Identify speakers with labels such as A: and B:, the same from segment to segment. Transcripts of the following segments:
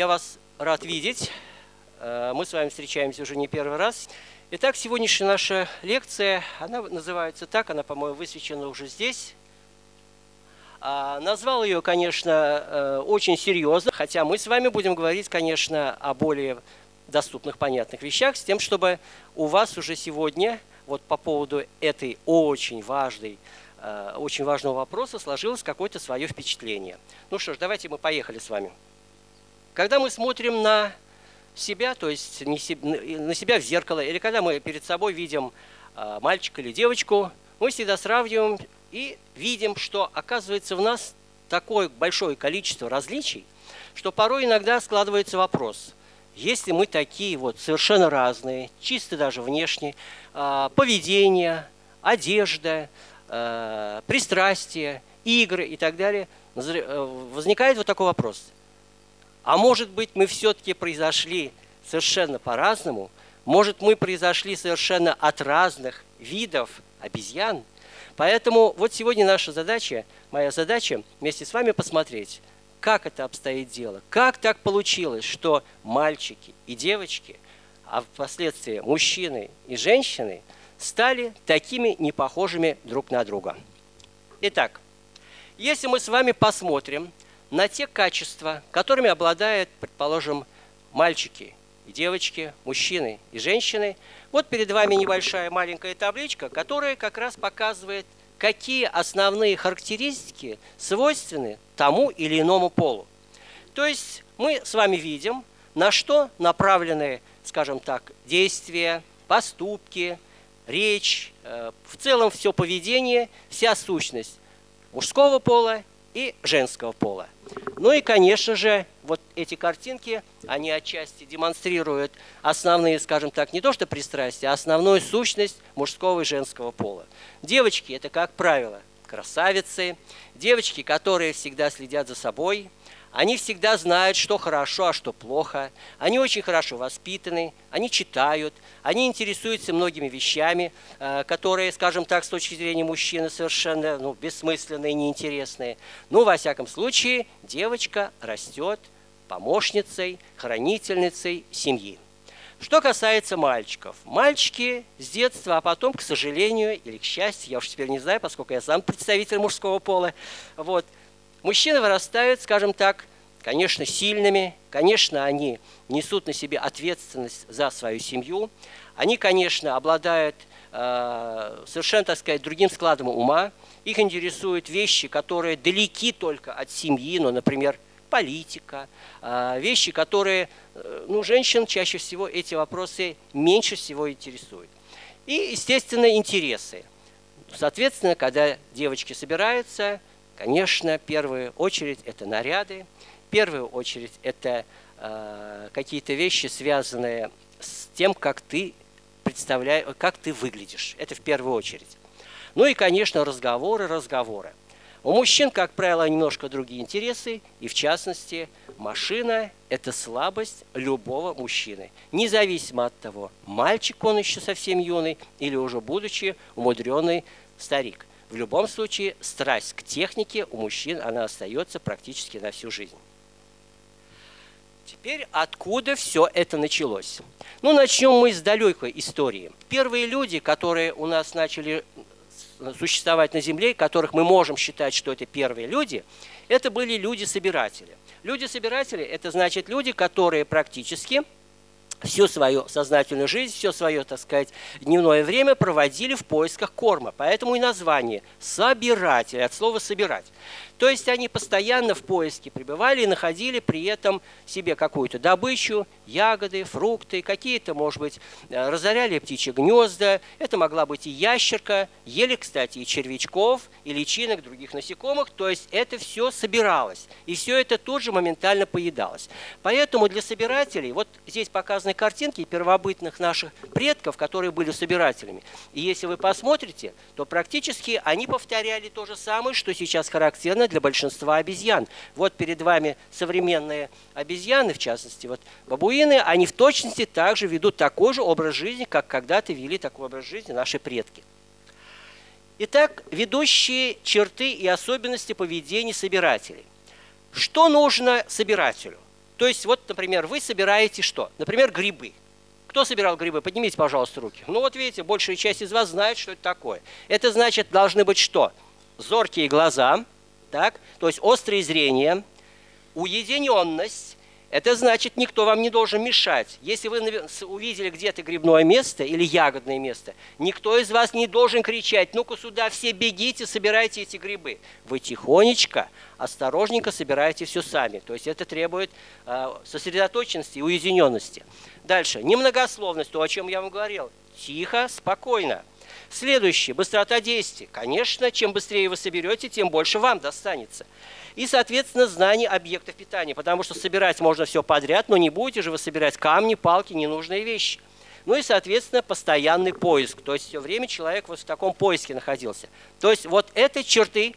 A: Я вас рад видеть. Э, мы с вами встречаемся уже не первый раз. Итак, сегодняшняя наша лекция, она называется так, она, по-моему, высвечена уже здесь. А, назвал ее, конечно, э, очень серьезно, хотя мы с вами будем говорить, конечно, о более доступных, понятных вещах, с тем, чтобы у вас уже сегодня, вот по поводу этой очень важной Э, очень важного вопроса сложилось какое-то свое впечатление. Ну что ж, давайте мы поехали с вами. Когда мы смотрим на себя, то есть на себя в зеркало, или когда мы перед собой видим э, мальчика или девочку, мы всегда сравниваем и видим, что оказывается в нас такое большое количество различий, что порой иногда складывается вопрос, если мы такие вот совершенно разные, чисто даже внешне, э, поведение, одежда, э, пристрастия, игры и так далее, э, возникает вот такой вопрос. А может быть, мы все-таки произошли совершенно по-разному? Может, мы произошли совершенно от разных видов обезьян? Поэтому вот сегодня наша задача, моя задача вместе с вами посмотреть, как это обстоит дело. Как так получилось, что мальчики и девочки, а впоследствии мужчины и женщины – стали такими непохожими друг на друга. Итак, если мы с вами посмотрим на те качества, которыми обладают, предположим, мальчики и девочки, мужчины и женщины, вот перед вами небольшая маленькая табличка, которая как раз показывает, какие основные характеристики свойственны тому или иному полу. То есть мы с вами видим, на что направлены, скажем так, действия, поступки, речь, э, в целом все поведение, вся сущность мужского пола и женского пола. Ну и, конечно же, вот эти картинки, они отчасти демонстрируют основные, скажем так, не то что пристрастия, а основную сущность мужского и женского пола. Девочки – это, как правило, красавицы, девочки, которые всегда следят за собой – они всегда знают, что хорошо, а что плохо. Они очень хорошо воспитаны, они читают, они интересуются многими вещами, э, которые, скажем так, с точки зрения мужчины совершенно ну, бессмысленные, неинтересные. Ну, во всяком случае, девочка растет помощницей, хранительницей семьи. Что касается мальчиков. Мальчики с детства, а потом, к сожалению или к счастью, я уж теперь не знаю, поскольку я сам представитель мужского пола, вот, Мужчины вырастают, скажем так, конечно, сильными, конечно, они несут на себе ответственность за свою семью, они, конечно, обладают э, совершенно, так сказать, другим складом ума, их интересуют вещи, которые далеки только от семьи, ну, например, политика, э, вещи, которые, э, ну, женщин чаще всего эти вопросы меньше всего интересуют. И, естественно, интересы. Соответственно, когда девочки собираются, Конечно, в первую очередь это наряды, в первую очередь это э, какие-то вещи, связанные с тем, как ты представляешь, как ты выглядишь. Это в первую очередь. Ну и, конечно, разговоры, разговоры. У мужчин, как правило, немножко другие интересы, и в частности, машина – это слабость любого мужчины, независимо от того, мальчик он еще совсем юный или уже будучи умудренный старик. В любом случае, страсть к технике у мужчин, она остается практически на всю жизнь. Теперь откуда все это началось? Ну, начнем мы с далекой истории. Первые люди, которые у нас начали существовать на Земле, которых мы можем считать, что это первые люди, это были люди-собиратели. Люди-собиратели – это значит люди, которые практически всю свою сознательную жизнь, все свое, так сказать, дневное время проводили в поисках корма. Поэтому и название «собиратель» от слова «собирать». То есть они постоянно в поиске пребывали и находили при этом себе какую-то добычу, ягоды, фрукты, какие-то, может быть, э, разоряли птичьи гнезда. Это могла быть и ящерка, ели, кстати, и червячков, и личинок других насекомых. То есть это все собиралось. И все это тут же моментально поедалось. Поэтому для собирателей, вот здесь показаны картинки первобытных наших предков, которые были собирателями. И если вы посмотрите, то практически они повторяли то же самое, что сейчас характерно для большинства обезьян. Вот перед вами современные обезьяны, в частности, вот бабуины, они в точности также ведут такой же образ жизни, как когда-то вели такой образ жизни наши предки. Итак, ведущие черты и особенности поведения собирателей. Что нужно собирателю? То есть, вот, например, вы собираете что? Например, грибы. Кто собирал грибы? Поднимите, пожалуйста, руки. Ну вот видите, большая часть из вас знает, что это такое. Это значит, должны быть что? Зоркие глаза, так? то есть острое зрение, уединенность, это значит, никто вам не должен мешать. Если вы увидели где-то грибное место или ягодное место, никто из вас не должен кричать, ну-ка сюда все бегите, собирайте эти грибы. Вы тихонечко, осторожненько собираете все сами. То есть это требует э, сосредоточенности и уединенности. Дальше. Немногословность, то, о чем я вам говорил. Тихо, спокойно. Следующее. Быстрота действий. Конечно, чем быстрее вы соберете, тем больше вам достанется и, соответственно, знание объектов питания, потому что собирать можно все подряд, но не будете же вы собирать камни, палки, ненужные вещи. Ну и, соответственно, постоянный поиск. То есть все время человек вот в таком поиске находился. То есть вот это черты,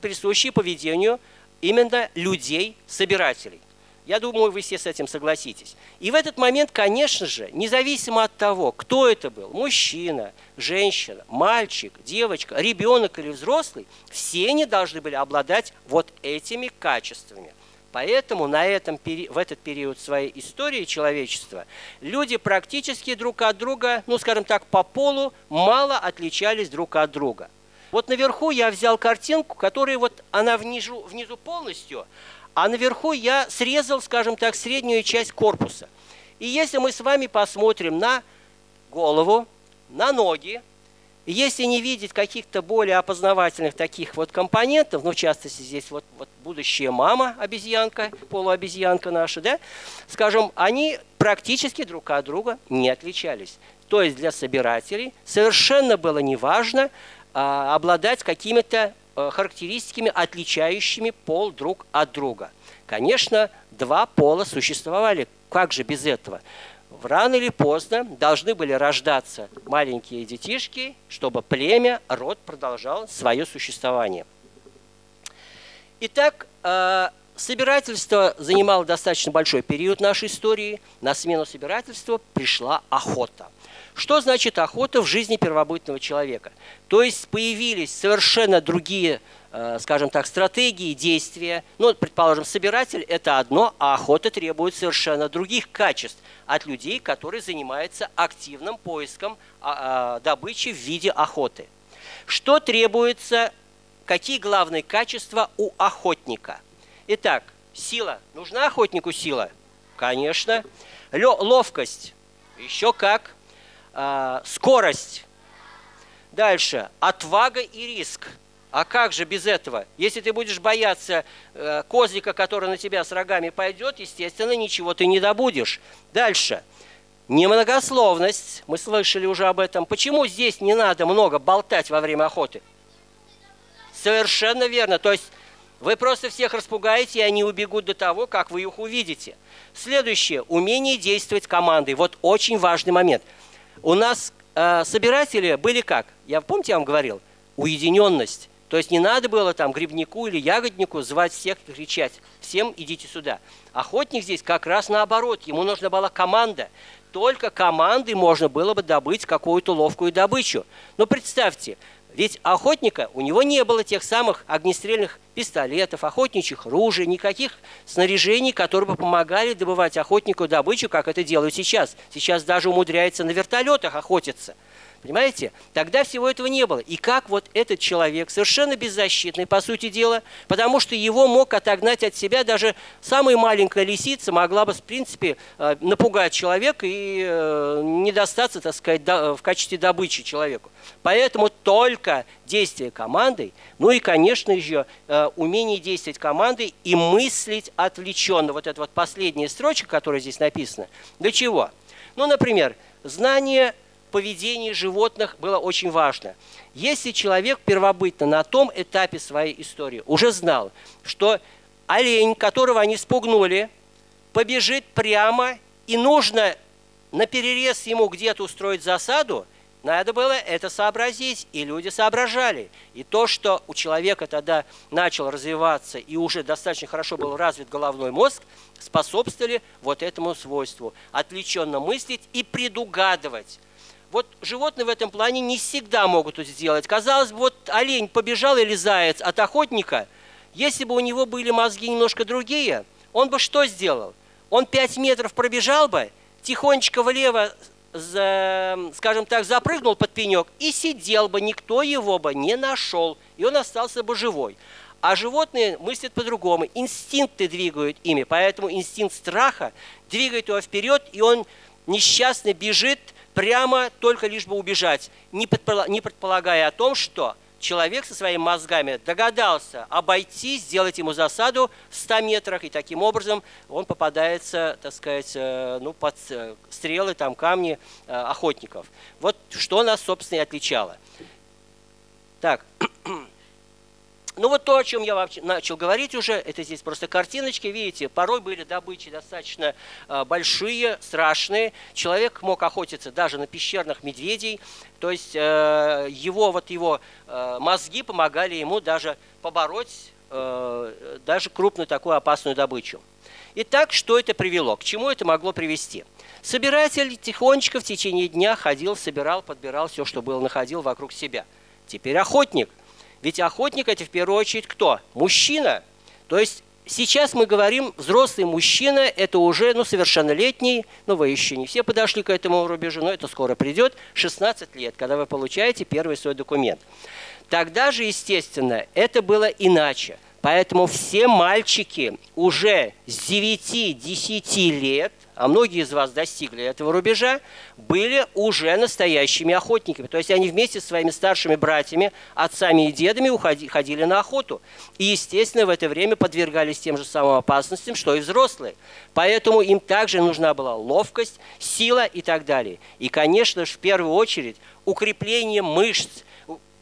A: присущие поведению именно людей-собирателей. Я думаю, вы все с этим согласитесь. И в этот момент, конечно же, независимо от того, кто это был, мужчина, женщина, мальчик, девочка, ребенок или взрослый, все они должны были обладать вот этими качествами. Поэтому на этом, в этот период своей истории человечества люди практически друг от друга, ну скажем так, по полу мало отличались друг от друга. Вот наверху я взял картинку, которая вот она внизу, внизу полностью, а наверху я срезал, скажем так, среднюю часть корпуса. И если мы с вами посмотрим на голову, на ноги, если не видеть каких-то более опознавательных таких вот компонентов, ну, в частности, здесь вот, вот будущая мама, обезьянка, полуобезьянка наша, да, скажем, они практически друг от друга не отличались. То есть для собирателей совершенно было неважно а, обладать какими-то характеристиками, отличающими пол друг от друга. Конечно, два пола существовали. Как же без этого? Рано или поздно должны были рождаться маленькие детишки, чтобы племя, род продолжал свое существование. Итак, э, собирательство занимало достаточно большой период нашей истории. На смену собирательства пришла охота. Что значит охота в жизни первобытного человека? То есть появились совершенно другие, э, скажем так, стратегии действия. Ну, предположим, собиратель – это одно, а охота требует совершенно других качеств от людей, которые занимаются активным поиском а, а, добычи в виде охоты. Что требуется, какие главные качества у охотника? Итак, сила. Нужна охотнику сила? Конечно. Ловкость? Еще как. А, скорость. Дальше. Отвага и риск. А как же без этого? Если ты будешь бояться э, козлика, который на тебя с рогами пойдет, естественно, ничего ты не добудешь. Дальше. Немногословность. Мы слышали уже об этом. Почему здесь не надо много болтать во время охоты? Совершенно верно. То есть вы просто всех распугаете, и они убегут до того, как вы их увидите. Следующее. Умение действовать командой. Вот очень важный момент – у нас э, собиратели были как? Я помните, я вам говорил? Уединенность. То есть не надо было там грибнику или ягоднику звать всех и кричать, всем идите сюда. Охотник здесь как раз наоборот, ему нужна была команда. Только командой можно было бы добыть какую-то ловкую добычу. Но представьте, ведь охотника, у него не было тех самых огнестрельных пистолетов, охотничьих ружей, никаких снаряжений, которые бы помогали добывать охотнику добычу, как это делают сейчас. Сейчас даже умудряется на вертолетах охотиться – Понимаете? Тогда всего этого не было. И как вот этот человек, совершенно беззащитный, по сути дела, потому что его мог отогнать от себя даже самая маленькая лисица, могла бы, в принципе, э, напугать человека и э, не достаться, так сказать, в качестве добычи человеку. Поэтому только действие командой, ну и, конечно же, э, умение действовать командой и мыслить отвлеченно. Вот эта вот последняя строчка, которая здесь написана. Для чего? Ну, например, знание поведении животных было очень важно. Если человек первобытно на том этапе своей истории уже знал, что олень, которого они спугнули, побежит прямо, и нужно на перерез ему где-то устроить засаду, надо было это сообразить, и люди соображали. И то, что у человека тогда начал развиваться и уже достаточно хорошо был развит головной мозг, способствовали вот этому свойству – отвлеченно мыслить и предугадывать. Вот животные в этом плане не всегда могут это сделать. Казалось бы, вот олень побежал или заяц от охотника, если бы у него были мозги немножко другие, он бы что сделал? он 5 метров пробежал бы, тихонечко влево, скажем так, запрыгнул под пенек и сидел бы, никто его бы не нашел, и он остался бы живой. А животные мыслят по-другому, инстинкты двигают ими, поэтому инстинкт страха двигает его вперед, и он несчастный бежит прямо только лишь бы убежать, не предполагая о том, что человек со своими мозгами догадался обойти, сделать ему засаду в 100 метрах, и таким образом он попадается, так сказать, э, ну, под э, стрелы, там, камни э, охотников. Вот что нас, собственно, и отличало. Так, Ну вот то, о чем я вообще начал говорить уже, это здесь просто картиночки, видите, порой были добычи достаточно э, большие, страшные. Человек мог охотиться даже на пещерных медведей, то есть э, его, вот его э, мозги помогали ему даже побороть э, даже крупную такую опасную добычу. Итак, что это привело? К чему это могло привести? Собиратель тихонечко в течение дня ходил, собирал, подбирал все, что было, находил вокруг себя. Теперь охотник – ведь охотник это в первую очередь кто? Мужчина. То есть сейчас мы говорим, взрослый мужчина – это уже ну, совершеннолетний, ну вы еще не все подошли к этому рубежу, но это скоро придет, 16 лет, когда вы получаете первый свой документ. Тогда же, естественно, это было иначе. Поэтому все мальчики уже с 9-10 лет а многие из вас достигли этого рубежа, были уже настоящими охотниками. То есть они вместе со своими старшими братьями, отцами и дедами уходи, ходили на охоту. И, естественно, в это время подвергались тем же самым опасностям, что и взрослые. Поэтому им также нужна была ловкость, сила и так далее. И, конечно же, в первую очередь, укрепление мышц,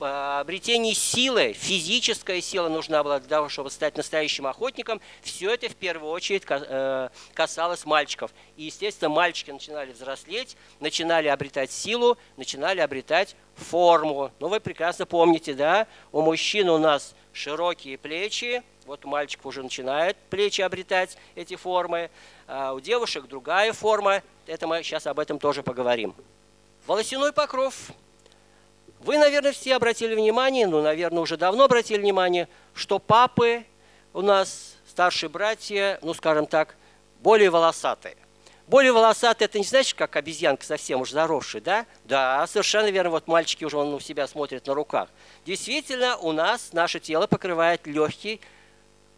A: обретении силы, физическая сила нужна была для того, чтобы стать настоящим охотником, все это в первую очередь э, касалось мальчиков. И, естественно, мальчики начинали взрослеть, начинали обретать силу, начинали обретать форму. Ну, вы прекрасно помните, да, у мужчин у нас широкие плечи, вот у мальчиков уже начинают плечи обретать эти формы, а у девушек другая форма, это мы сейчас об этом тоже поговорим. Волосяной покров вы, наверное, все обратили внимание, ну, наверное, уже давно обратили внимание, что папы у нас, старшие братья, ну, скажем так, более волосатые. Более волосатые, это не значит, как обезьянка совсем уж заросшая, да? Да, совершенно верно, вот мальчики уже он у себя смотрят на руках. Действительно, у нас наше тело покрывает легкий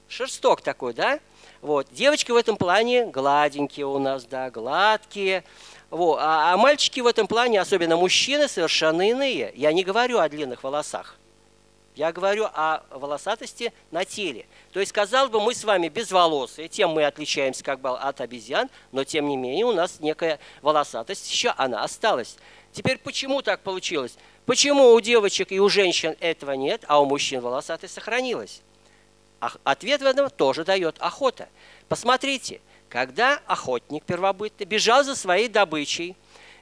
A: шерсток такой, да? Вот. Девочки в этом плане гладенькие у нас, да, гладкие. Вот. А, а мальчики в этом плане, особенно мужчины, совершенно иные. Я не говорю о длинных волосах. Я говорю о волосатости на теле. То есть, казалось бы, мы с вами безволосые, тем мы отличаемся как бы от обезьян, но тем не менее у нас некая волосатость еще, она осталась. Теперь почему так получилось? Почему у девочек и у женщин этого нет, а у мужчин волосатость сохранилась? Ответ в этом тоже дает охота. Посмотрите, когда охотник первобытный бежал за своей добычей,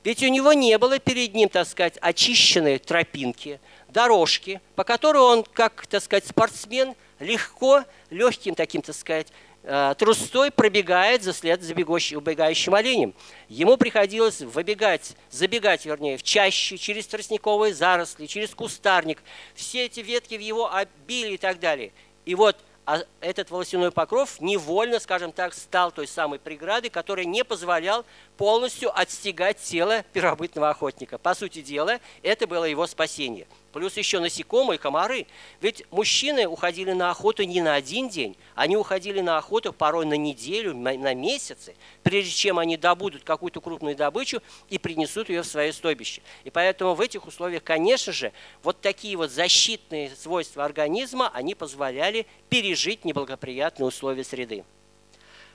A: ведь у него не было перед ним, так сказать, очищенной тропинки, дорожки, по которой он, как, так сказать, спортсмен, легко, легким таким, так сказать, э, трустой пробегает за след за бегущим, убегающим оленем. Ему приходилось выбегать, забегать, вернее, в чаще, через тростниковые заросли, через кустарник. Все эти ветки в его обили и так далее. И вот а этот волосяной покров невольно, скажем так, стал той самой преградой, которая не позволял полностью отстегать тело первобытного охотника. По сути дела, это было его спасение – Плюс еще насекомые, комары. Ведь мужчины уходили на охоту не на один день, они уходили на охоту порой на неделю, на месяцы, прежде чем они добудут какую-то крупную добычу и принесут ее в свое стойбище. И поэтому в этих условиях, конечно же, вот такие вот защитные свойства организма, они позволяли пережить неблагоприятные условия среды.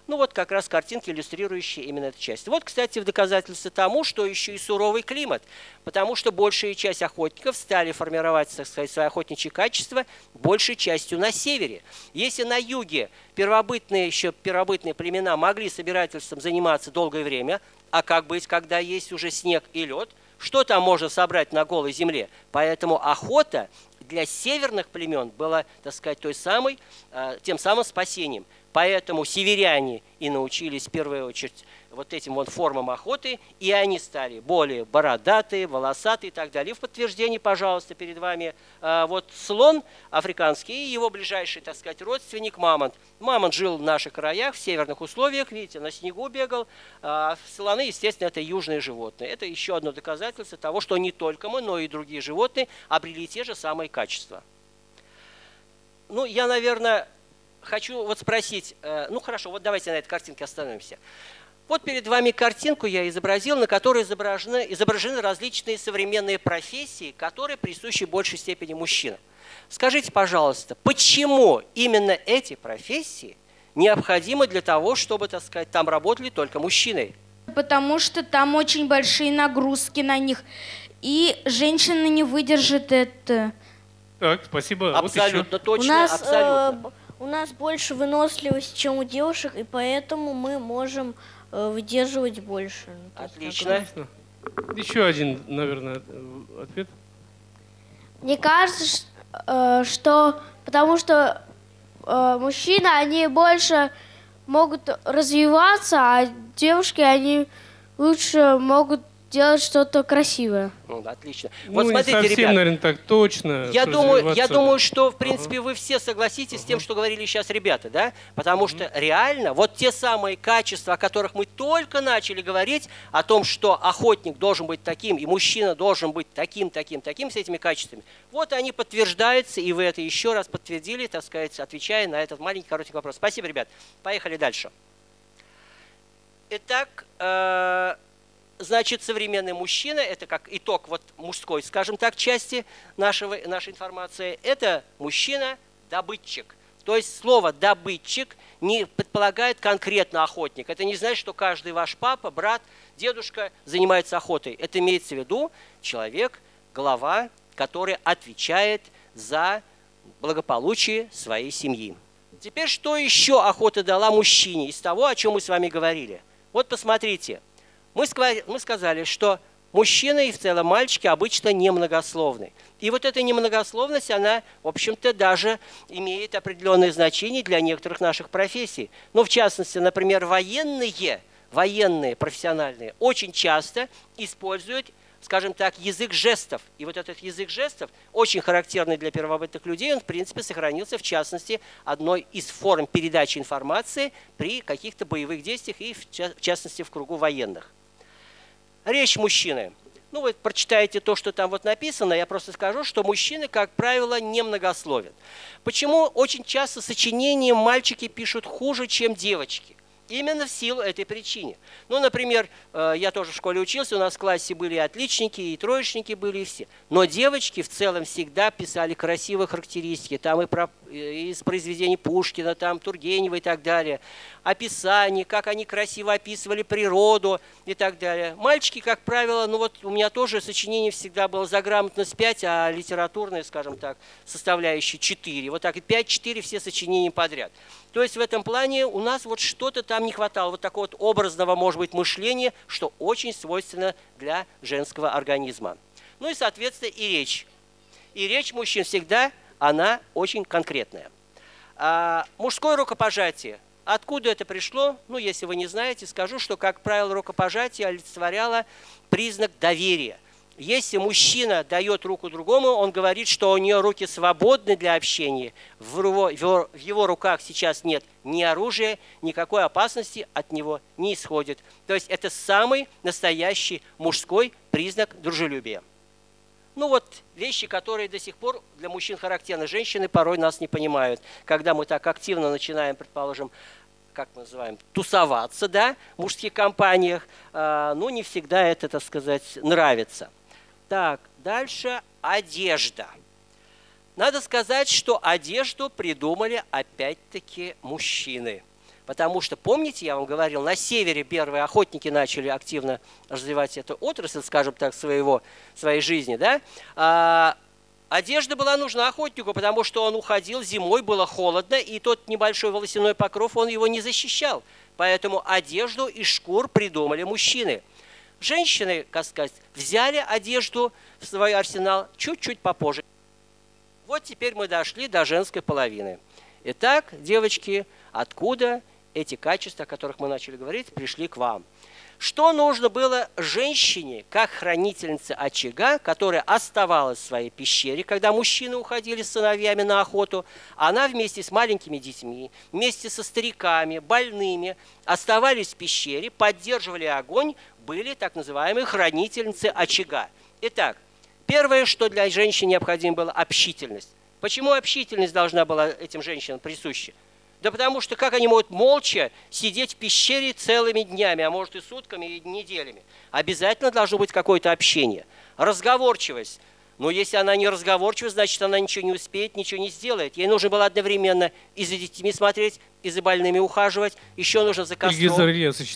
A: Ну вот как раз картинки, иллюстрирующие именно эту часть. Вот, кстати, в доказательство тому, что еще и суровый климат, потому что большая часть охотников стали формировать так сказать, свои охотничьи качества большей частью на севере. Если на юге первобытные, еще первобытные племена могли собирательством заниматься долгое время, а как быть, когда есть уже снег и лед, что там можно собрать на голой земле? Поэтому охота для северных племен была, так сказать, той самой, э, тем самым спасением – Поэтому северяне и научились в первую очередь вот этим вот формам охоты, и они стали более бородатые, волосатые и так далее. В подтверждении, пожалуйста, перед вами э, вот слон африканский и его ближайший, так сказать, родственник мамонт. Мамонт жил в наших краях, в северных условиях, видите, на снегу бегал. А слоны, естественно, это южные животные. Это еще одно доказательство того, что не только мы, но и другие животные обрели те же самые качества. Ну, я, наверное, хочу вот спросить, э, ну хорошо, вот давайте на этой картинке остановимся. Вот перед вами картинку я изобразил, на которой изображены, изображены различные современные профессии, которые присущи в большей степени мужчинам. Скажите, пожалуйста, почему именно эти профессии необходимы для того, чтобы, так сказать, там работали только мужчины?
B: Потому что там очень большие нагрузки на них, и женщина не выдержит это.
C: Так, спасибо.
A: Абсолютно
C: вот
A: точно,
D: у нас,
A: абсолютно.
D: Э, у нас больше выносливости, чем у девушек, и поэтому мы можем э, выдерживать больше.
A: Ну, Отлично.
C: Еще один, наверное, ответ.
E: Мне кажется, э, что потому что э, мужчины, они больше могут развиваться, а девушки, они лучше могут делать что-то красивое.
A: Ну, отлично.
C: Ну, вот смотрите, не совсем, ребят, наверное, так точно.
A: Я думаю, я думаю, что, в принципе, ага. вы все согласитесь ага. с тем, что говорили сейчас ребята, да? Потому ага. что реально вот те самые качества, о которых мы только начали говорить, о том, что охотник должен быть таким, и мужчина должен быть таким, таким, таким, с этими качествами, вот они подтверждаются, и вы это еще раз подтвердили, так сказать, отвечая на этот маленький коротенький вопрос. Спасибо, ребят. Поехали дальше. Итак, э Значит, современный мужчина, это как итог вот мужской, скажем так, части нашего, нашей информации, это мужчина-добытчик. То есть слово «добытчик» не предполагает конкретно охотник. Это не значит, что каждый ваш папа, брат, дедушка занимается охотой. Это имеется в виду человек, глава, который отвечает за благополучие своей семьи. Теперь, что еще охота дала мужчине из того, о чем мы с вами говорили? Вот посмотрите, мы сказали, что мужчины и в целом мальчики обычно немногословны. И вот эта немногословность, она, в общем-то, даже имеет определенное значение для некоторых наших профессий. Ну, в частности, например, военные, военные профессиональные очень часто используют скажем так, язык жестов. И вот этот язык жестов, очень характерный для первобытных людей, он, в принципе, сохранился, в частности, одной из форм передачи информации при каких-то боевых действиях и, в частности, в кругу военных. Речь мужчины. Ну, вы прочитаете то, что там вот написано, я просто скажу, что мужчины, как правило, немногословят. Почему очень часто сочинения мальчики пишут хуже, чем девочки? Именно в силу этой причины. Ну, например, э, я тоже в школе учился, у нас в классе были отличники, и троечники были, все. Но девочки в целом всегда писали красивые характеристики. Там и, про, и из произведений Пушкина, там Тургенева и так далее. Описание, как они красиво описывали природу и так далее. Мальчики, как правило, ну вот у меня тоже сочинение всегда было за грамотность 5, а литературное, скажем так, составляющее 4. Вот так и 5-4 все сочинения подряд. То есть в этом плане у нас вот что-то там не хватало, вот такого вот образного, может быть, мышления, что очень свойственно для женского организма. Ну и, соответственно, и речь. И речь мужчин всегда, она очень конкретная. А, мужское рукопожатие. Откуда это пришло? Ну, если вы не знаете, скажу, что, как правило, рукопожатие олицетворяло признак доверия – если мужчина дает руку другому, он говорит, что у нее руки свободны для общения, в его, в его руках сейчас нет ни оружия, никакой опасности от него не исходит. То есть это самый настоящий мужской признак дружелюбия. Ну вот вещи, которые до сих пор для мужчин характерны. Женщины порой нас не понимают. Когда мы так активно начинаем, предположим, как мы называем, тусоваться, да, в мужских компаниях, э, ну не всегда это, так сказать, нравится. Так, дальше одежда. Надо сказать, что одежду придумали опять-таки мужчины. Потому что, помните, я вам говорил, на севере первые охотники начали активно развивать эту отрасль, скажем так, своего, своей жизни. Да? А, одежда была нужна охотнику, потому что он уходил, зимой было холодно, и тот небольшой волосяной покров, он его не защищал. Поэтому одежду из шкур придумали мужчины – Женщины, как сказать, взяли одежду в свой арсенал чуть-чуть попозже. Вот теперь мы дошли до женской половины. Итак, девочки, откуда эти качества, о которых мы начали говорить, пришли к вам. Что нужно было женщине, как хранительнице очага, которая оставалась в своей пещере, когда мужчины уходили с сыновьями на охоту, она вместе с маленькими детьми, вместе со стариками, больными, оставались в пещере, поддерживали огонь, были так называемые хранительницы очага. Итак, первое, что для женщин необходимо было – общительность. Почему общительность должна была этим женщинам присуща? Да потому что как они могут молча сидеть в пещере целыми днями, а может и сутками, и неделями? Обязательно должно быть какое-то общение. Разговорчивость. Но если она не разговорчива, значит, она ничего не успеет, ничего не сделает. Ей нужно было одновременно и за детьми смотреть, и за больными ухаживать. Еще нужно за костром.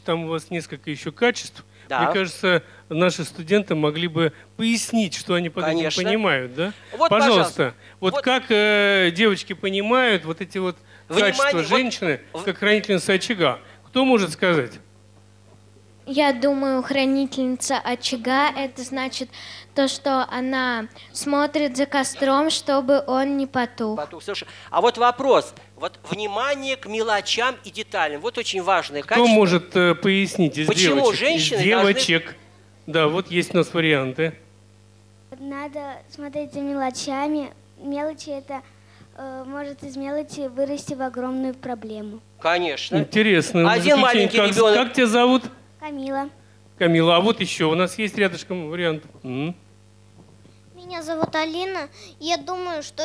C: Там у вас несколько еще качеств.
A: Да.
C: Мне кажется, наши студенты могли бы пояснить, что они под
A: Конечно.
C: этим понимают. Да?
A: Вот,
C: пожалуйста,
A: пожалуйста.
C: вот,
A: Вот.
C: как э, девочки понимают вот эти вот
A: Внимание,
C: качества
A: вот
C: женщины,
A: в-
C: как хранительница очага? Кто может сказать?
F: Я думаю, хранительница очага – это значит то, что она смотрит за костром, чтобы он не потух.
A: Потух, слушай, А вот вопрос. Вот внимание к мелочам и деталям. Вот очень важное
C: Кто
A: качество.
C: может э, пояснить из
A: Почему
C: девочек?
A: женщины
C: из девочек. Да, вот есть у нас варианты.
G: Надо смотреть за мелочами. Мелочи это э, может из мелочи вырасти в огромную проблему.
A: Конечно.
C: Интересно.
A: Один маленький
C: как,
A: ребенок.
C: Как тебя зовут?
G: Камила.
C: Камила. А вот еще у нас есть рядышком вариант. М.
H: Меня зовут Алина. Я думаю, что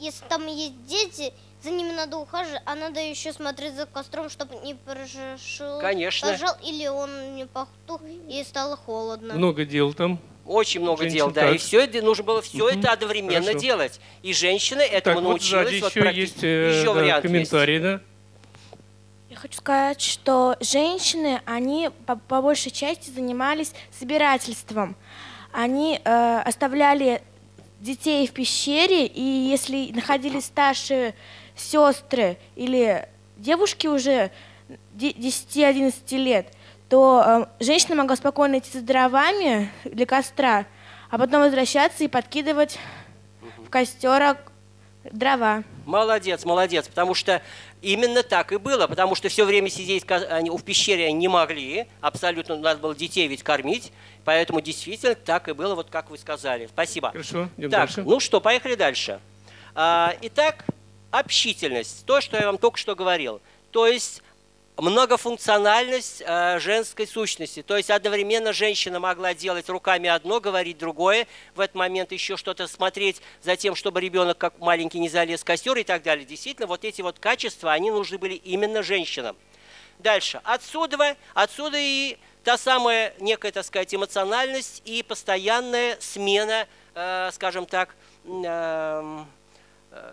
H: если там есть дети, за ними надо ухаживать, а надо еще смотреть за костром, чтобы не пожил,
A: Конечно.
H: пожал или он не потух и стало холодно.
C: Много дел там.
A: Очень много
C: Женщин
A: дел, да.
C: так.
A: И все это нужно было все это одновременно
C: Хорошо.
A: делать. И женщина этому
C: так, вот
A: научилась.
C: сзади
A: вот
C: еще
A: практи-
C: есть э,
A: еще
C: да,
A: вариант есть.
C: комментарий, да?
I: Я хочу сказать, что женщины, они по, по большей части занимались собирательством. Они э, оставляли детей в пещере, и если находились старшие сестры или девушки уже де- 10-11 лет, то э, женщина могла спокойно идти за дровами для костра, а потом возвращаться и подкидывать в костер ог- дрова.
A: Молодец, молодец, потому что именно так и было, потому что все время сидеть они в пещере они не могли, абсолютно надо было детей ведь кормить, поэтому действительно так и было, вот как вы сказали. Спасибо.
C: Хорошо, идем
A: Так,
C: дальше.
A: ну что, поехали дальше. А, итак, общительность, то, что я вам только что говорил, то есть многофункциональность э, женской сущности. То есть одновременно женщина могла делать руками одно, говорить другое, в этот момент еще что-то смотреть за тем, чтобы ребенок как маленький не залез в костер и так далее. Действительно, вот эти вот качества, они нужны были именно женщинам. Дальше. Отсюда, отсюда и та самая некая, так сказать, эмоциональность и постоянная смена, э, скажем так, э,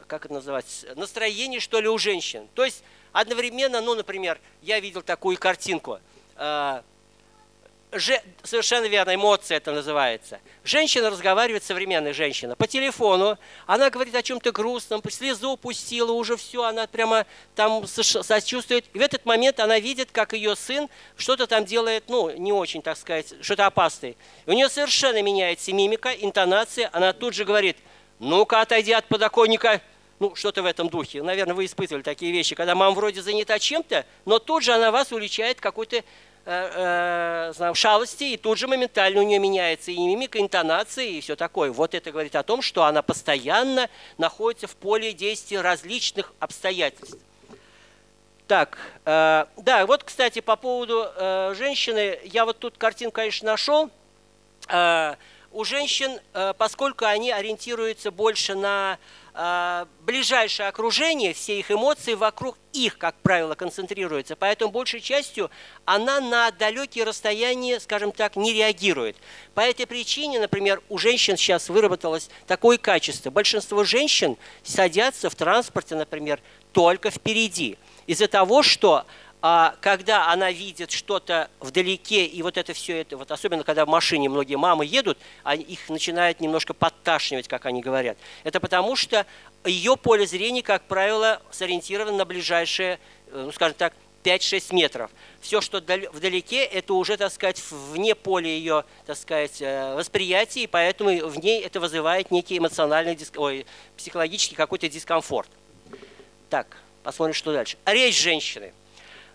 A: как это называть, настроение, что ли, у женщин. То есть одновременно, ну, например, я видел такую картинку. э, же- совершенно верно, эмоция это называется. Женщина разговаривает, современная женщина, по телефону. Она говорит о чем-то грустном, слезу пустила, уже все, она прямо там сочувствует. И в этот момент она видит, как ее сын что-то там делает, ну, не очень, так сказать, что-то опасное. И у нее совершенно меняется мимика, интонация. Она тут же говорит, ну-ка, отойди от подоконника. Ну, что-то в этом духе. Наверное, вы испытывали такие вещи, когда мама вроде занята чем-то, но тут же она вас уличает какой-то э, э, знаю, шалости, и тут же моментально у нее меняется и мимика, интонация, и все такое. Вот это говорит о том, что она постоянно находится в поле действия различных обстоятельств. Так, э, да, вот, кстати, по поводу э, женщины, я вот тут картинку, конечно, нашел. Э, у женщин, э, поскольку они ориентируются больше на э, ближайшее окружение, все их эмоции вокруг их, как правило, концентрируются, поэтому большей частью она на далекие расстояния, скажем так, не реагирует. По этой причине, например, у женщин сейчас выработалось такое качество. Большинство женщин садятся в транспорте, например, только впереди. Из-за того, что когда она видит что-то вдалеке, и вот это все это, вот особенно когда в машине многие мамы едут, они, их начинает немножко подташнивать, как они говорят. Это потому, что ее поле зрения, как правило, сориентировано на ближайшие, э, ну, скажем так, 5-6 метров. Все, что дал- вдалеке, это уже, так сказать, вне поля ее, так сказать, э, восприятия, и поэтому в ней это вызывает некий эмоциональный, ой, психологический какой-то дискомфорт. Так, Посмотрим, что дальше. Речь женщины.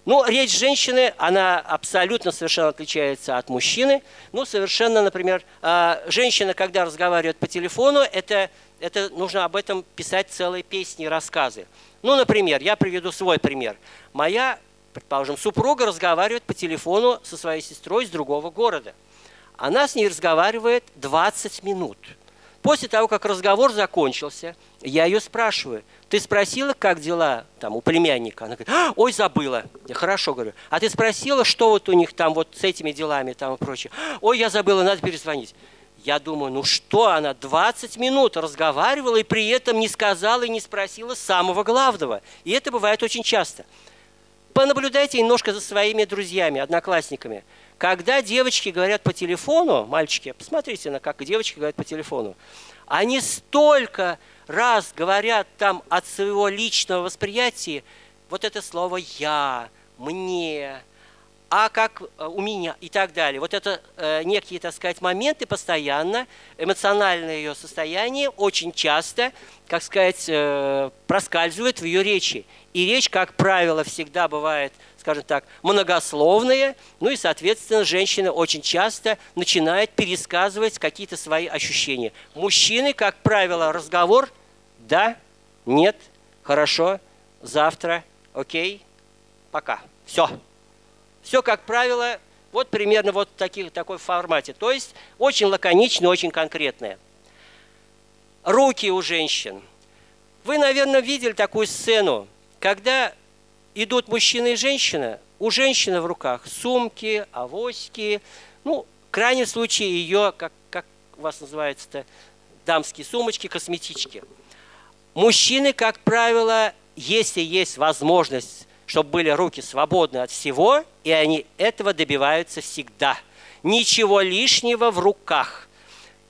A: Ну, речь женщины, она абсолютно совершенно отличается от мужчины. Ну, совершенно, например, а, женщина, когда разговаривает по телефону, это, это нужно об этом писать целые песни рассказы. Ну, например, я приведу свой пример. Моя, предположим, супруга разговаривает по телефону со своей сестрой из другого города. Она с ней разговаривает 20 минут. После того, как разговор закончился, я ее спрашиваю, ты спросила, как дела там у племянника? Она говорит, «А, ой, забыла. Я хорошо говорю. А ты спросила, что вот у них там вот с этими делами там и прочее? Ой, я забыла, надо перезвонить. Я думаю, ну что, она 20 минут разговаривала и при этом не сказала и не спросила самого главного. И это бывает очень часто. Понаблюдайте немножко за своими друзьями, одноклассниками. Когда девочки говорят по телефону, мальчики, посмотрите на как девочки говорят по телефону, они столько раз говорят там от своего личного восприятия вот это слово «я», «мне», а как э, у меня и так далее. Вот это э, некие, так сказать, моменты постоянно, эмоциональное ее состояние очень часто, как сказать, э, проскальзывает в ее речи. И речь, как правило, всегда бывает, скажем так, многословная, ну и, соответственно, женщина очень часто начинает пересказывать какие-то свои ощущения. Мужчины, как правило, разговор «да», «нет», «хорошо», «завтра», «окей», «пока». Все. Все, как правило, вот примерно вот в таких, такой формате. То есть очень лаконично, очень конкретное. Руки у женщин. Вы, наверное, видели такую сцену, когда идут мужчина и женщина, у женщины в руках сумки, авоськи, ну, в крайнем случае ее, как, как у вас называется-то, дамские сумочки, косметички. Мужчины, как правило, если есть возможность чтобы были руки свободны от всего, и они этого добиваются всегда. Ничего лишнего в руках.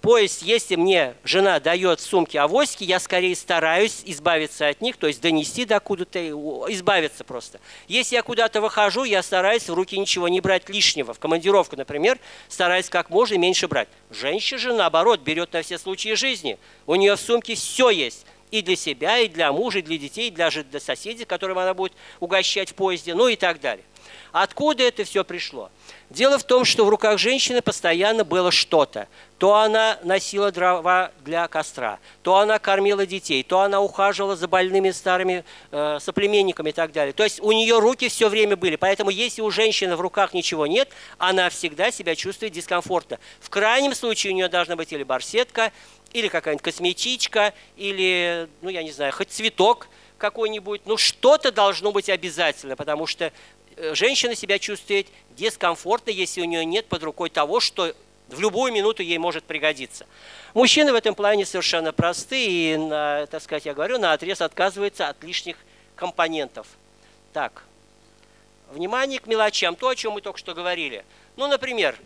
A: То есть, если мне жена дает сумки авоськи, я скорее стараюсь избавиться от них, то есть донести до куда-то, избавиться просто. Если я куда-то выхожу, я стараюсь в руки ничего не брать лишнего. В командировку, например, стараюсь как можно меньше брать. Женщина же, наоборот, берет на все случаи жизни. У нее в сумке все есть и для себя, и для мужа, и для детей, и даже для соседей, которым она будет угощать в поезде, ну и так далее. Откуда это все пришло? Дело в том, что в руках женщины постоянно было что-то. То она носила дрова для костра, то она кормила детей, то она ухаживала за больными старыми э, соплеменниками и так далее. То есть у нее руки все время были. Поэтому если у женщины в руках ничего нет, она всегда себя чувствует дискомфортно. В крайнем случае у нее должна быть или барсетка, или какая-нибудь косметичка, или, ну, я не знаю, хоть цветок какой-нибудь. Ну, что-то должно быть обязательно, потому что женщина себя чувствует дискомфортно, если у нее нет под рукой того, что в любую минуту ей может пригодиться. Мужчины в этом плане совершенно простые, и, на, так сказать, я говорю, на отрез отказывается от лишних компонентов. Так, внимание к мелочам, то, о чем мы только что говорили. Ну, например,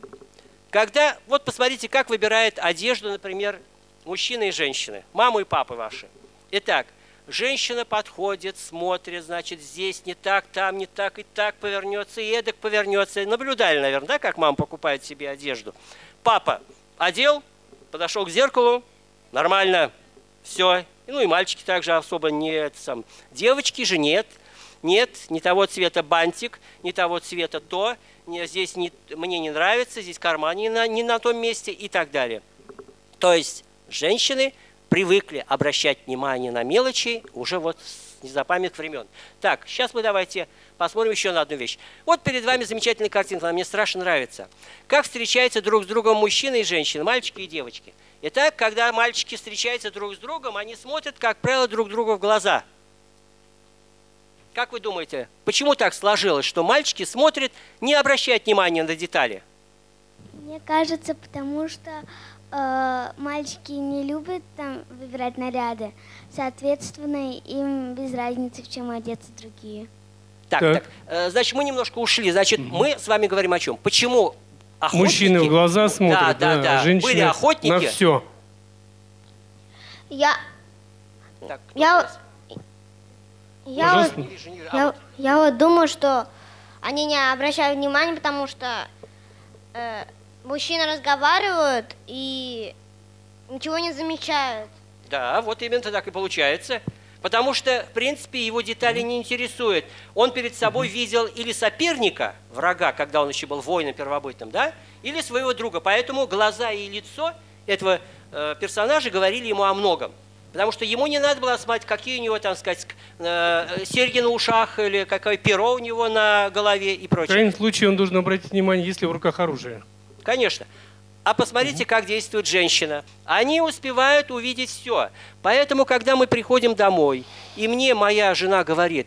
A: когда, вот посмотрите, как выбирает одежду, например, мужчины и женщины, маму и папы ваши. Итак, женщина подходит, смотрит, значит, здесь не так, там не так, и так повернется, и эдак повернется. Наблюдали, наверное, да, как мама покупает себе одежду. Папа одел, подошел к зеркалу, нормально, все. Ну и мальчики также особо не... Сам. Девочки же нет, нет, не того цвета бантик, не того цвета то, не, здесь не, мне не нравится, здесь карман не на, не на том месте и так далее. То есть женщины привыкли обращать внимание на мелочи уже вот с незапамятных времен. Так, сейчас мы давайте посмотрим еще на одну вещь. Вот перед вами замечательная картинка, она мне страшно нравится. Как встречаются друг с другом мужчины и женщины, мальчики и девочки. Итак, когда мальчики встречаются друг с другом, они смотрят, как правило, друг другу в глаза. Как вы думаете, почему так сложилось, что мальчики смотрят, не обращают внимания на детали?
G: Мне кажется, потому что э, мальчики не любят там выбирать наряды, соответственно, им без разницы, в чем одеться другие.
A: Так, так. так э, значит, мы немножко ушли. Значит, угу. мы с вами говорим о чем? Почему
C: охотники... Мужчины в глаза смотрят, да, да, да.
A: да.
C: женщины
A: Были охотники.
C: на все.
H: Я... Так, я... Я вот, я, я вот думаю, что они не обращают внимания, потому что э, мужчины разговаривают и ничего не замечают.
A: Да, вот именно так и получается. Потому что, в принципе, его детали не интересуют. Он перед собой видел или соперника, врага, когда он еще был воином первобытным, да, или своего друга. Поэтому глаза и лицо этого э, персонажа говорили ему о многом. Потому что ему не надо было смотреть, какие у него, там сказать, э, серьги на ушах или какое перо у него на голове и прочее. В
C: крайнем случае он должен обратить внимание, есть ли в руках оружие.
A: Конечно. А посмотрите, как действует женщина. Они успевают увидеть все. Поэтому, когда мы приходим домой, и мне моя жена говорит,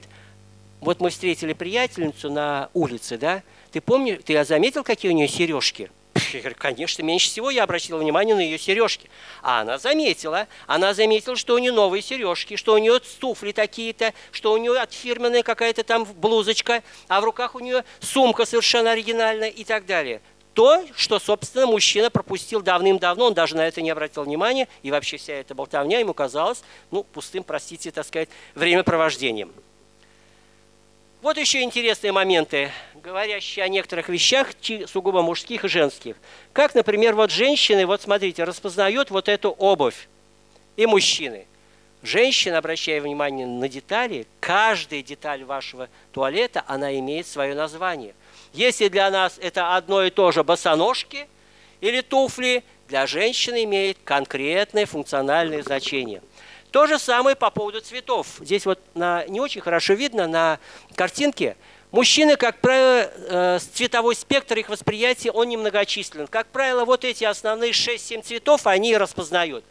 A: вот мы встретили приятельницу на улице, да, ты помнишь, ты заметил, какие у нее сережки? Я говорю, конечно, меньше всего я обратила внимание на ее сережки. А она заметила, она заметила, что у нее новые сережки, что у нее туфли такие-то, что у нее отфирменная какая-то там блузочка, а в руках у нее сумка совершенно оригинальная и так далее. То, что, собственно, мужчина пропустил давным-давно, он даже на это не обратил внимания, и вообще вся эта болтовня ему казалась, ну, пустым, простите, так сказать, времяпровождением. Вот еще интересные моменты, говорящие о некоторых вещах, сугубо мужских и женских. Как, например, вот женщины, вот смотрите, распознают вот эту обувь. И мужчины. Женщина, обращая внимание на детали, каждая деталь вашего туалета, она имеет свое название. Если для нас это одно и то же босоножки или туфли, для женщины имеет конкретное функциональное значение – то же самое по поводу цветов. Здесь вот на, не очень хорошо видно на картинке. Мужчины, как правило, э, цветовой спектр их восприятия, он немногочислен. Как правило, вот эти основные 6-7 цветов они распознают.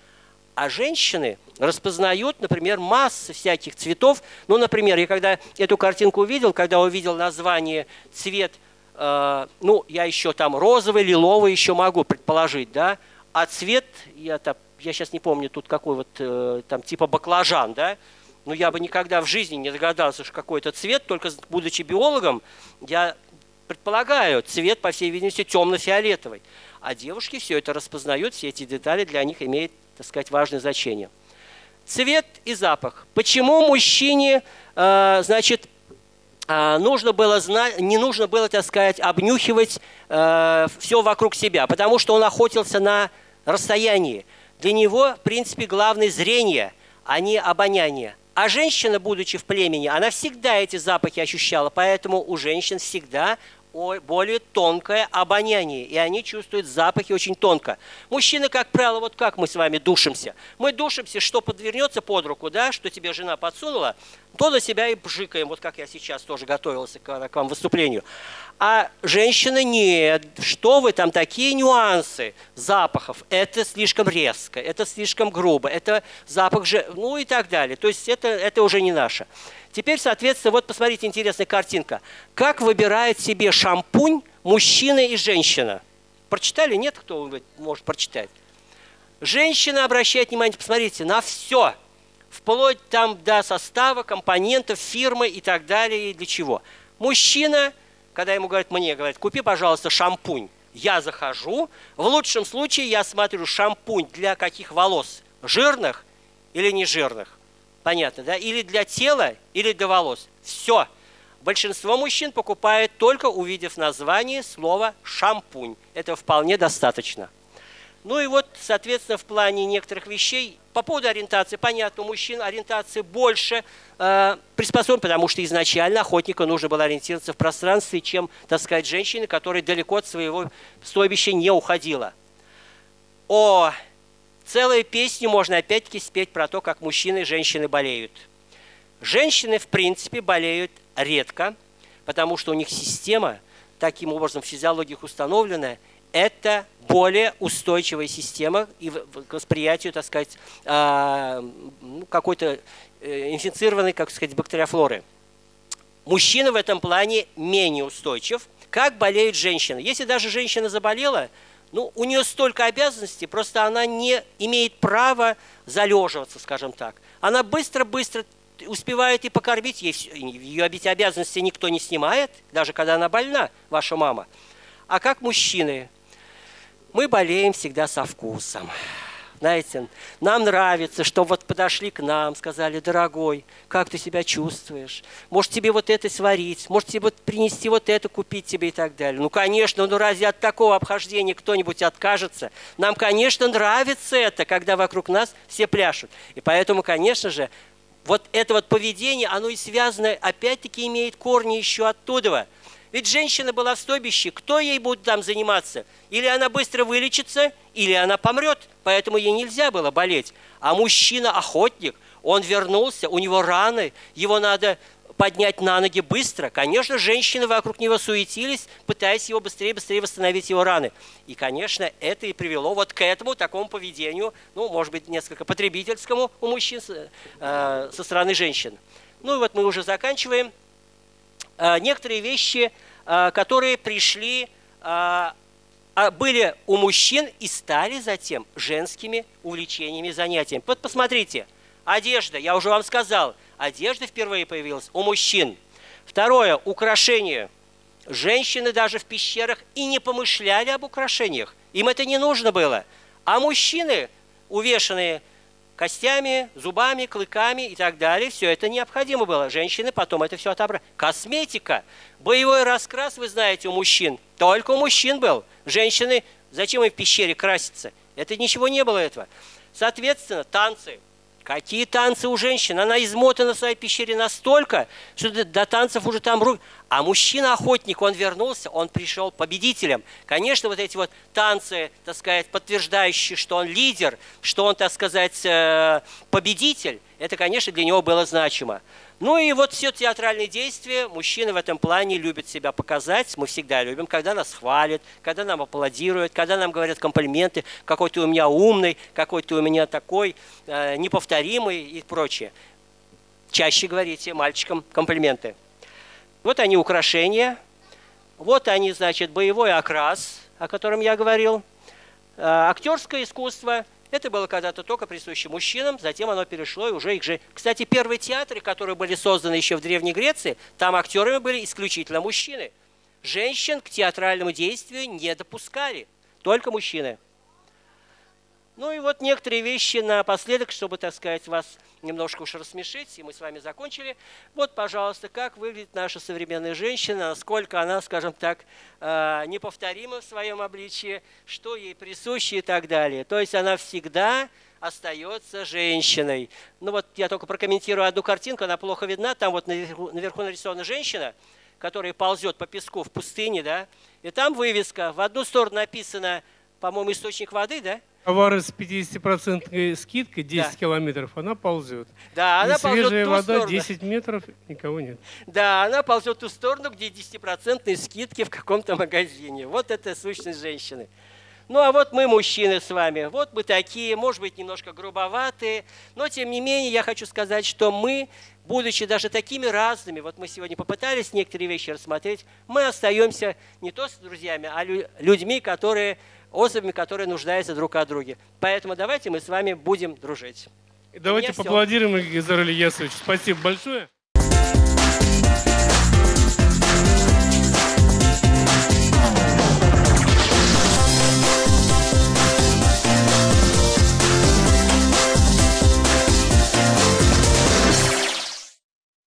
A: А женщины распознают, например, массы всяких цветов. Ну, например, я когда эту картинку увидел, когда увидел название цвет, э, ну, я еще там розовый, лиловый еще могу предположить, да, а цвет, я так я сейчас не помню тут какой вот, э, там, типа баклажан, да, но я бы никогда в жизни не догадался, что какой-то цвет, только будучи биологом, я предполагаю, цвет, по всей видимости, темно-фиолетовый. А девушки все это распознают, все эти детали для них имеют, так сказать, важное значение. Цвет и запах. Почему мужчине, э, значит, э, нужно было знать, не нужно было, так сказать, обнюхивать э, все вокруг себя, потому что он охотился на расстоянии. Для него, в принципе, главное зрение, а не обоняние. А женщина, будучи в племени, она всегда эти запахи ощущала, поэтому у женщин всегда более тонкое обоняние, и они чувствуют запахи очень тонко. Мужчины, как правило, вот как мы с вами душимся. Мы душимся, что подвернется под руку, да, что тебе жена подсунула, то на себя и бжикаем, вот как я сейчас тоже готовился к, к вам выступлению. А женщины нет, что вы там, такие нюансы запахов, это слишком резко, это слишком грубо, это запах же, ну и так далее. То есть это, это уже не наше. Теперь, соответственно, вот посмотрите, интересная картинка. Как выбирает себе шампунь мужчина и женщина? Прочитали? Нет, кто может прочитать? Женщина обращает внимание, посмотрите, на все. Вплоть там до состава, компонентов, фирмы и так далее. И для чего? Мужчина, когда ему говорят, мне говорят, купи, пожалуйста, шампунь. Я захожу. В лучшем случае я смотрю шампунь для каких волос? Жирных или не жирных? Понятно, да? Или для тела, или для волос. Все. Большинство мужчин покупает только увидев название слова «шампунь». Это вполне достаточно. Ну и вот, соответственно, в плане некоторых вещей, по поводу ориентации, понятно, у мужчин ориентация больше э, приспособлена, потому что изначально охотнику нужно было ориентироваться в пространстве, чем, так сказать, женщины, которая далеко от своего стойбища не уходила. О Целую песню можно опять-таки спеть про то, как мужчины и женщины болеют. Женщины, в принципе, болеют редко, потому что у них система, таким образом физиология установлена, это более устойчивая система и к восприятию, так сказать, а, ну, какой-то э, инфицированной, как сказать, бактериофлоры. Мужчина в этом плане менее устойчив. Как болеют женщины? Если даже женщина заболела, ну, у нее столько обязанностей, просто она не имеет права залеживаться, скажем так. Она быстро-быстро успевает и покормить, ей, ее эти обязанности никто не снимает, даже когда она больна, ваша мама. А как мужчины? Мы болеем всегда со вкусом. Знаете, нам нравится, что вот подошли к нам, сказали, дорогой, как ты себя чувствуешь? Может, тебе вот это сварить? Может, тебе вот принести вот это, купить тебе и так далее? Ну, конечно, ну разве от такого обхождения кто-нибудь откажется? Нам, конечно, нравится это, когда вокруг нас все пляшут. И поэтому, конечно же, вот это вот поведение, оно и связано, опять-таки имеет корни еще оттуда. Ведь женщина была в стойбище, кто ей будет там заниматься? Или она быстро вылечится, или она помрет, поэтому ей нельзя было болеть. А мужчина-охотник, он вернулся, у него раны, его надо поднять на ноги быстро. Конечно, женщины вокруг него суетились, пытаясь его быстрее-быстрее восстановить его раны. И, конечно, это и привело вот к этому такому поведению, ну, может быть, несколько потребительскому у мужчин э, со стороны женщин. Ну и вот мы уже заканчиваем. Э, некоторые вещи, э, которые пришли, э, а, были у мужчин и стали затем женскими увлечениями, занятиями. Вот посмотрите, одежда, я уже вам сказал – Одежда впервые появилась у мужчин. Второе – украшения. Женщины даже в пещерах и не помышляли об украшениях. Им это не нужно было. А мужчины, увешанные костями, зубами, клыками и так далее, все это необходимо было. Женщины потом это все отобрали. Косметика, боевой раскрас, вы знаете, у мужчин. Только у мужчин был. Женщины, зачем им в пещере краситься? Это ничего не было этого. Соответственно, танцы – Какие танцы у женщин? Она измотана в своей пещере настолько, что до танцев уже там руки. А мужчина-охотник, он вернулся, он пришел победителем. Конечно, вот эти вот танцы, так сказать, подтверждающие, что он лидер, что он, так сказать, э, победитель, это, конечно, для него было значимо. Ну и вот все театральные действия, мужчины в этом плане любят себя показать, мы всегда любим, когда нас хвалят, когда нам аплодируют, когда нам говорят комплименты, какой ты у меня умный, какой ты у меня такой, э, неповторимый и прочее. Чаще говорите мальчикам комплименты. Вот они украшения, вот они, значит, боевой окрас, о котором я говорил, э, актерское искусство – это было когда-то только присуще мужчинам, затем оно перешло и уже их же... Кстати, первые театры, которые были созданы еще в Древней Греции, там актерами были исключительно мужчины. Женщин к театральному действию не допускали, только мужчины. Ну и вот некоторые вещи напоследок, чтобы, так сказать, вас немножко уж рассмешить, и мы с вами закончили. Вот, пожалуйста, как выглядит наша современная женщина, насколько она, скажем так, э, неповторима в своем обличии, что ей присуще и так далее. То есть она всегда остается женщиной. Ну вот я только прокомментирую одну картинку, она плохо видна. Там вот наверху, наверху нарисована женщина, которая ползет по песку в пустыне, да, и там вывеска. В одну сторону написано, по-моему, источник воды, да,
C: Товары с 50% скидкой 10 да. километров, она ползет.
A: Да, она ползет
C: свежая
A: вода
C: сторону. 10 метров, никого нет.
A: Да, она ползет в ту сторону, где 10% скидки в каком-то магазине. Вот это сущность женщины. Ну а вот мы, мужчины, с вами. Вот мы такие, может быть, немножко грубоватые. Но, тем не менее, я хочу сказать, что мы, будучи даже такими разными, вот мы сегодня попытались некоторые вещи рассмотреть, мы остаемся не то с друзьями, а людьми, которые особями, которые нуждаются друг от друга. Поэтому давайте мы с вами будем дружить.
C: Давайте поаплодируем Игорю Ильясовичу. Спасибо большое.